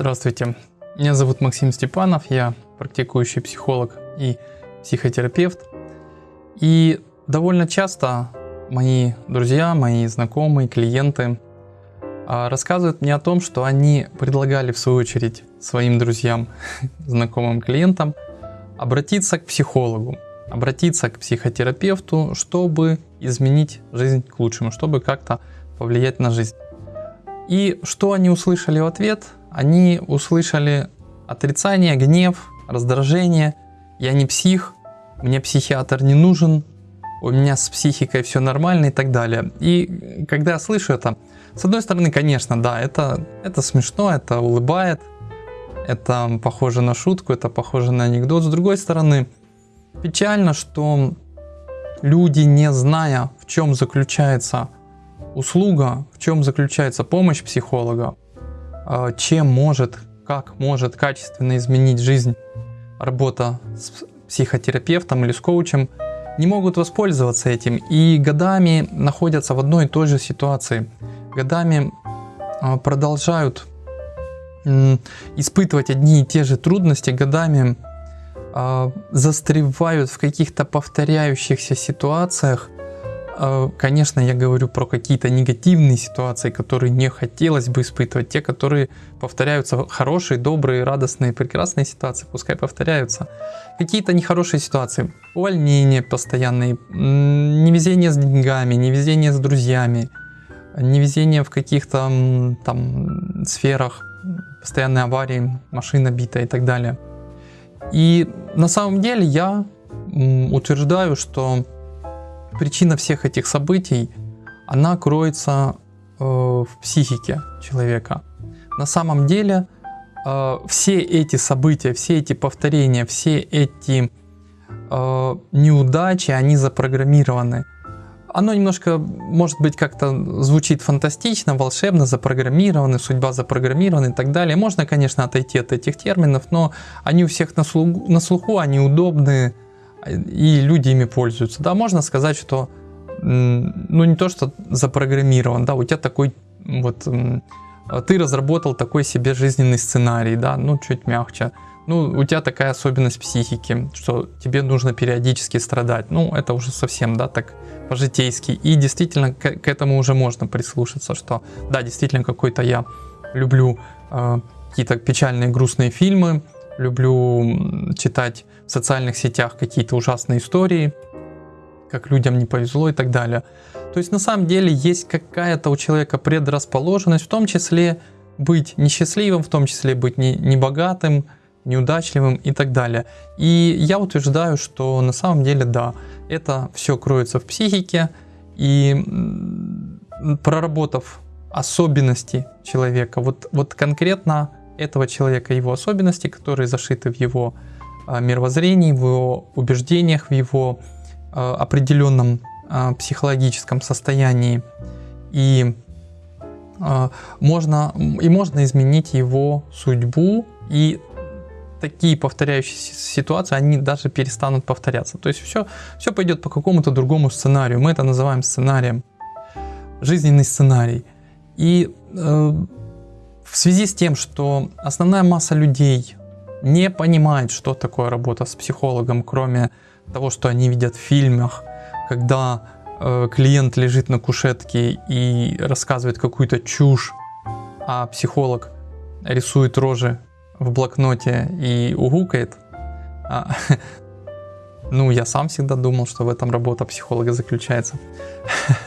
Здравствуйте, меня зовут Максим Степанов, я практикующий психолог и психотерапевт. И довольно часто мои друзья, мои знакомые, клиенты а, рассказывают мне о том, что они предлагали в свою очередь своим друзьям, знакомым клиентам обратиться к психологу, обратиться к психотерапевту, чтобы изменить жизнь к лучшему, чтобы как-то повлиять на жизнь. И что они услышали в ответ? Они услышали отрицание, гнев, раздражение. Я не псих, мне психиатр не нужен, у меня с психикой все нормально и так далее. И когда я слышу это, с одной стороны, конечно, да, это, это смешно, это улыбает, это похоже на шутку, это похоже на анекдот. С другой стороны, печально, что люди, не зная, в чем заключается услуга, в чем заключается помощь психолога, чем может, как может качественно изменить жизнь работа с психотерапевтом или с коучем, не могут воспользоваться этим и годами находятся в одной и той же ситуации. Годами а, продолжают испытывать одни и те же трудности, годами а, застревают в каких-то повторяющихся ситуациях, а, конечно, я говорю про какие-то негативные ситуации, которые не хотелось бы испытывать. Те, которые повторяются, хорошие, добрые, радостные, прекрасные ситуации, пускай повторяются. Какие-то нехорошие ситуации, увольнения постоянные, невезение с деньгами, невезение с друзьями, невезение в каких-то там сферах, постоянные аварии, машина бита и так далее. И на самом деле я утверждаю, что причина всех этих событий, она кроется э, в психике человека. На самом деле э, все эти события, все эти повторения, все эти э, неудачи, они запрограммированы. Оно немножко, может быть, как-то звучит фантастично, волшебно, запрограммированы, судьба запрограммирована и так далее. Можно, конечно, отойти от этих терминов, но они у всех на слуху, на слуху они удобные, и люди ими пользуются. Да, можно сказать, что ну не то, что запрограммирован, да, у тебя такой вот ты разработал такой себе жизненный сценарий, да, ну чуть мягче. Ну, у тебя такая особенность психики, что тебе нужно периодически страдать. Ну, это уже совсем, да, так по-житейски. И действительно к, к этому уже можно прислушаться, что да, действительно какой-то я люблю э, какие-то печальные, грустные фильмы, люблю читать в социальных сетях какие-то ужасные истории, как людям не повезло и так далее. То есть на самом деле есть какая-то у человека предрасположенность, в том числе быть несчастливым, в том числе быть не, небогатым, неудачливым и так далее. И я утверждаю, что на самом деле да, это все кроется в психике, и проработав особенности человека, вот, вот конкретно этого человека, его особенности, которые зашиты в его мировоззрении, в его убеждениях, в его а, определенном а, психологическом состоянии. И можно, и можно изменить его судьбу, и такие повторяющиеся ситуации, они даже перестанут повторяться. То есть все, все пойдет по какому-то другому сценарию. Мы это называем сценарием. Жизненный сценарий. И э, в связи с тем, что основная масса людей не понимает, что такое работа с психологом, кроме того, что они видят в фильмах, когда э, клиент лежит на кушетке и рассказывает какую-то чушь, а психолог рисует рожи в блокноте и угукает. А, ну, я сам всегда думал, что в этом работа психолога заключается.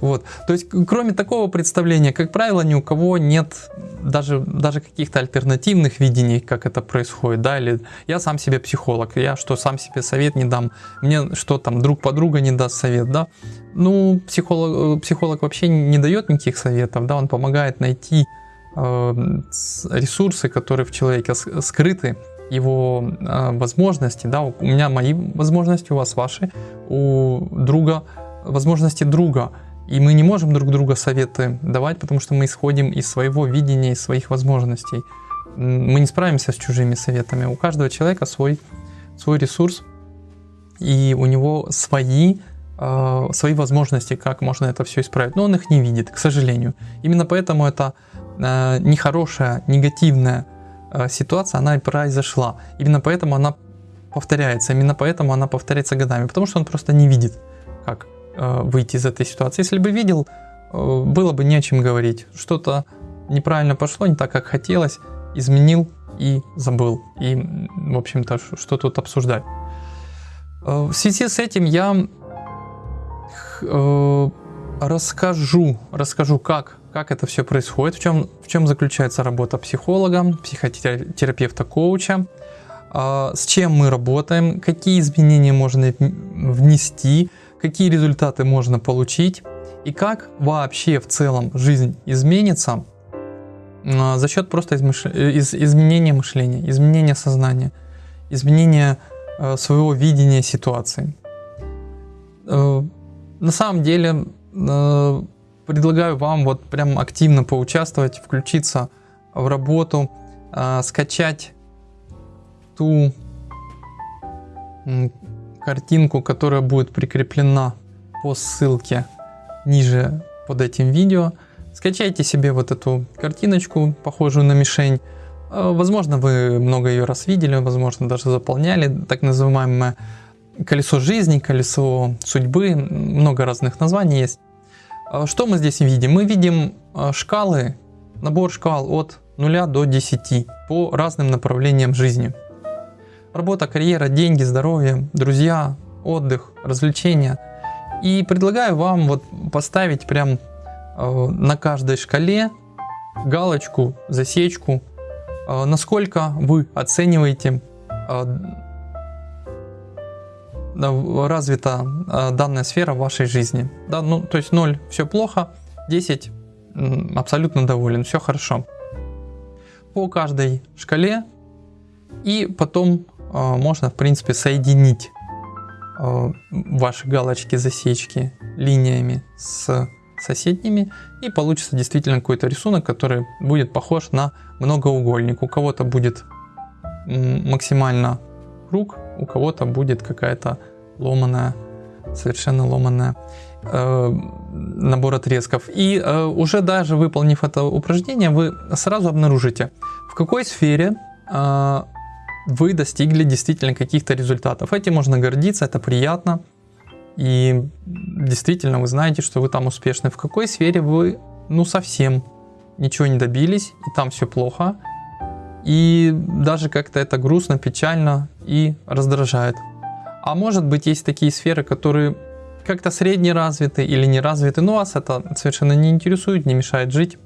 Вот. То есть, кроме такого представления, как правило, ни у кого нет даже, даже каких-то альтернативных видений, как это происходит, да, или я сам себе психолог, я что, сам себе совет не дам, мне что там, друг подруга не даст совет, да. Ну, психолог, психолог вообще не дает никаких советов, да, он помогает найти э, ресурсы, которые в человеке скрыты, его э, возможности, да, у меня мои возможности, у вас ваши, у друга возможности друга, и мы не можем друг друга советы давать, потому что мы исходим из своего видения, из своих возможностей. Мы не справимся с чужими советами. У каждого человека свой, свой ресурс, и у него свои, э, свои возможности, как можно это все исправить. Но он их не видит, к сожалению. Именно поэтому это э, нехорошая, негативная ситуация, она и произошла. Именно поэтому она повторяется, именно поэтому она повторяется годами, потому что он просто не видит, как э, выйти из этой ситуации. Если бы видел, э, было бы не о чем говорить. Что-то неправильно пошло, не так, как хотелось, изменил и забыл. И, в общем-то, что тут обсуждать. Э, в связи с этим я э, расскажу, расскажу, как, как это все происходит, в чем, в чем заключается работа психолога, психотерапевта, коуча, э, с чем мы работаем, какие изменения можно внести, какие результаты можно получить и как вообще в целом жизнь изменится за счет просто измыш... из... изменения мышления, изменения сознания, изменения Э, своего видения ситуации. Э, на самом деле э, предлагаю вам вот прям активно поучаствовать, включиться в работу, скачать ту картинку, которая будет прикреплена по ссылке ниже под этим видео. Скачайте себе вот эту картиночку, похожую на мишень, Э, возможно, вы много ее раз видели, возможно, даже заполняли. Так называемое колесо жизни, колесо судьбы, много разных названий есть. Э, что мы здесь видим? Мы видим э, шкалы, набор шкал от 0 до 10 по разным направлениям жизни. Работа, карьера, деньги, здоровье, друзья, отдых, развлечения. И предлагаю вам вот поставить прям на каждой шкале галочку, засечку, а, насколько вы оцениваете а, развита а, данная сфера в вашей жизни. Да, ну, то есть 0 все плохо, 10 абсолютно доволен, все хорошо. По каждой шкале и потом можно в принципе соединить ваши галочки, засечки линиями с соседними, и получится действительно какой-то рисунок, который будет похож на многоугольник. У кого-то будет максимально круг, у кого-то будет какая-то ломаная, совершенно ломаная э, набор отрезков. И э, уже даже выполнив это упражнение, вы сразу обнаружите, в какой сфере э, вы достигли действительно каких-то результатов. Этим можно гордиться, это приятно и действительно вы знаете, что вы там успешны. В какой сфере вы, ну, совсем ничего не добились, и там все плохо, и даже как-то это грустно, печально и раздражает. А может быть есть такие сферы, которые как-то средне развиты или не развиты, но вас это совершенно не интересует, не мешает жить.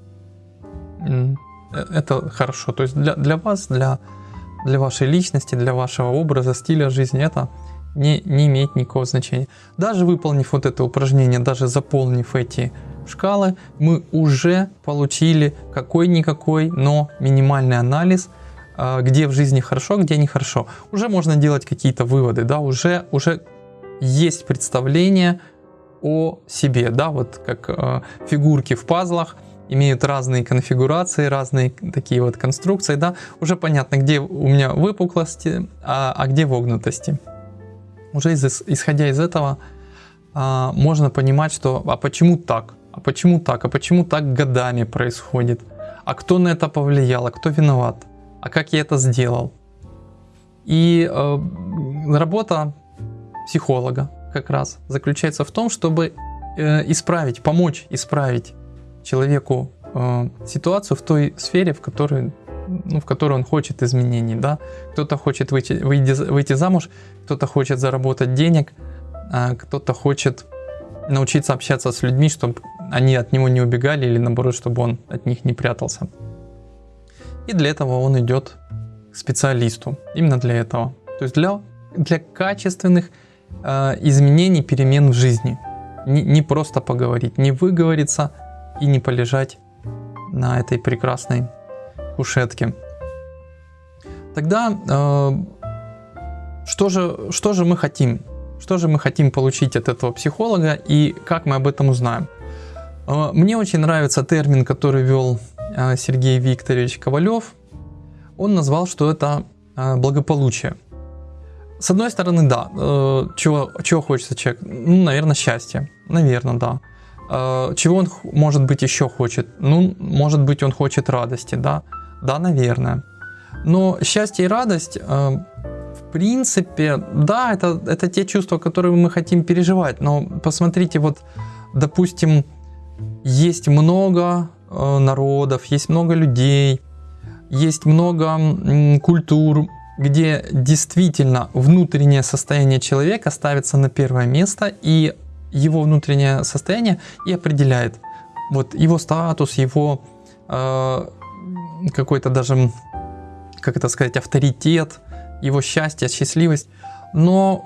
Э, это хорошо. То есть для, для вас, для, для вашей личности, для вашего образа, стиля жизни это не, не имеет никакого значения. Даже выполнив вот это упражнение, даже заполнив эти шкалы, мы уже получили какой-никакой, но минимальный анализ, где в жизни хорошо, где нехорошо. Уже можно делать какие-то выводы, да, уже, уже есть представление о себе, да, вот как э, фигурки в пазлах имеют разные конфигурации, разные такие вот конструкции, да, уже понятно, где у меня выпуклости, а, а где вогнутости. Уже из, исходя из этого а, можно понимать, что а почему так, а почему так, а почему так годами происходит, а кто на это повлиял, а кто виноват, а как я это сделал. И э, работа психолога как раз заключается в том, чтобы э, исправить, помочь исправить человеку э, ситуацию в той сфере, в которой ну, в которой он хочет изменений, да. Кто-то хочет выйти, выйти, выйти замуж, кто-то хочет заработать денег, а кто-то хочет научиться общаться с людьми, чтобы они от него не убегали или наоборот, чтобы он от них не прятался. И для этого он идет к специалисту. Именно для этого. То есть для, для качественных э, изменений, перемен в жизни. Не, не просто поговорить, не выговориться и не полежать на этой прекрасной кушетки. Тогда э, что, же, что же мы хотим? Что же мы хотим получить от этого психолога и как мы об этом узнаем? Э, мне очень нравится термин, который вел Сергей Викторович Ковалев. Он назвал, что это э, благополучие. С одной стороны, да, э, чего, чего хочется человек? Ну, наверное, счастье. Наверное, да. Э, чего он, может быть, еще хочет? Ну, может быть, он хочет радости, да. Да, наверное. Но счастье и радость, э, в принципе, да, это, это те чувства, которые мы хотим переживать. Но посмотрите, вот, допустим, есть много э, народов, есть много людей, есть много культур, где действительно внутреннее состояние человека ставится на первое место, и его внутреннее состояние и определяет вот его статус, его э, какой-то даже, как это сказать, авторитет, его счастье, счастливость. Но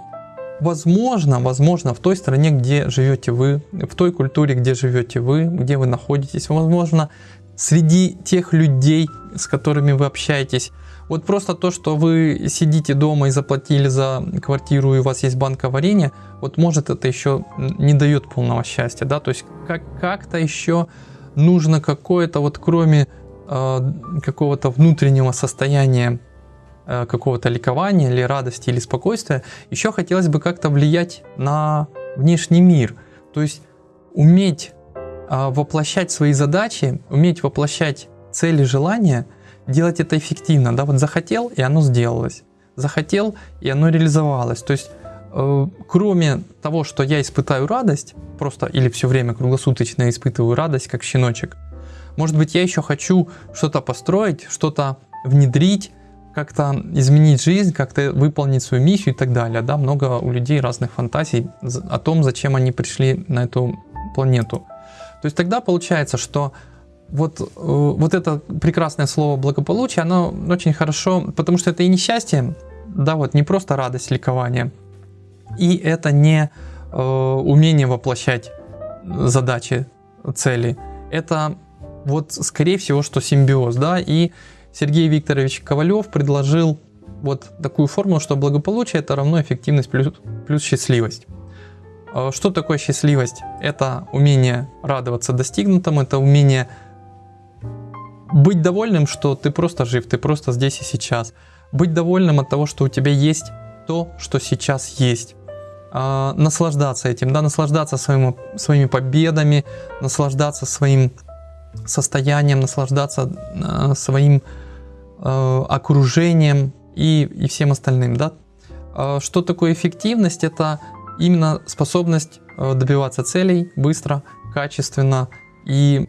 возможно, возможно, в той стране, где живете вы, в той культуре, где живете вы, где вы находитесь, возможно, среди тех людей, с которыми вы общаетесь, вот просто то, что вы сидите дома и заплатили за квартиру, и у вас есть банка варенья, вот может это еще не дает полного счастья, да, то есть как- как-то еще нужно какое-то вот кроме э, какого-то внутреннего состояния, какого-то ликования или радости или спокойствия, еще хотелось бы как-то влиять на внешний мир, то есть уметь э, воплощать свои задачи, уметь воплощать цели, желания – делать это эффективно, да, вот захотел, и оно сделалось, захотел, и оно реализовалось, то есть э, кроме того, что я испытаю радость, просто или все время круглосуточно испытываю радость, как щеночек, может быть, я еще хочу что-то построить, что-то внедрить, как-то изменить жизнь, как-то выполнить свою миссию и так далее. Да? Много у людей разных фантазий о том, зачем они пришли на эту планету. То есть тогда получается, что вот, э, вот это прекрасное слово благополучие, оно очень хорошо, потому что это и несчастье, да, вот не просто радость, ликование, и это не э, умение воплощать задачи, цели, это вот скорее всего, что симбиоз, да, и Сергей Викторович Ковалев предложил вот такую формулу, что благополучие это равно эффективность плюс, плюс счастливость. Э, что такое счастливость? Это умение радоваться достигнутому, это умение быть довольным, что ты просто жив, ты просто здесь и сейчас. Быть довольным от того, что у тебя есть то, что сейчас есть. А, наслаждаться этим, да, наслаждаться своим, своими победами, наслаждаться своим состоянием, наслаждаться а, своим а, окружением и, и всем остальным, да. А, что такое эффективность? Это именно способность а, добиваться целей быстро, качественно и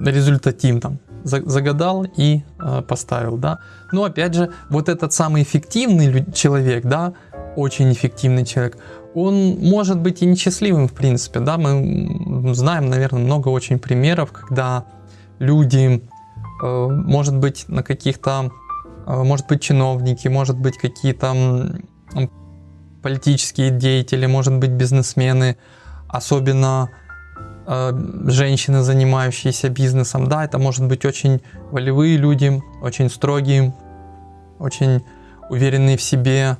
результативно загадал и э, поставил, да. Но опять же, вот этот самый эффективный человек, да, очень эффективный человек, он может быть и несчастливым в принципе, да, мы знаем, наверное, много очень примеров, когда люди, э, может быть, на каких-то, э, может быть, чиновники, может быть, какие-то э, политические деятели, может быть, бизнесмены, особенно Э, женщины, занимающиеся бизнесом. Да, это может быть очень волевые люди, очень строгие, очень уверенные в себе,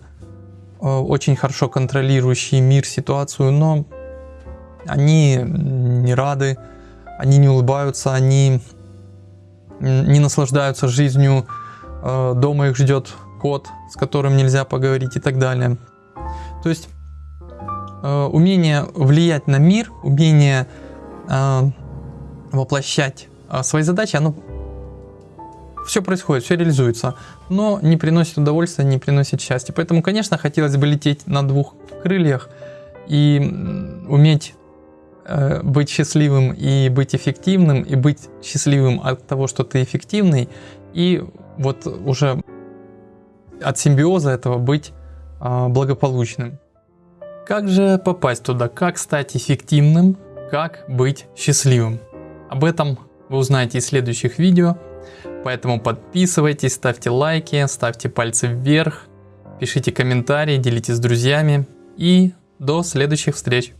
э, очень хорошо контролирующие мир, ситуацию, но они не рады, они не улыбаются, они не наслаждаются жизнью, э, дома их ждет кот, с которым нельзя поговорить и так далее. То есть умение влиять на мир, умение э, воплощать э, свои задачи, оно все происходит, все реализуется, но не приносит удовольствия, не приносит счастья. Поэтому, конечно, хотелось бы лететь на двух крыльях и уметь э, быть счастливым и быть эффективным, и быть счастливым от того, что ты эффективный, и вот уже от симбиоза этого быть э, благополучным. Как же попасть туда? Как стать эффективным? Как быть счастливым? Об этом вы узнаете из следующих видео. Поэтому подписывайтесь, ставьте лайки, ставьте пальцы вверх, пишите комментарии, делитесь с друзьями. И до следующих встреч!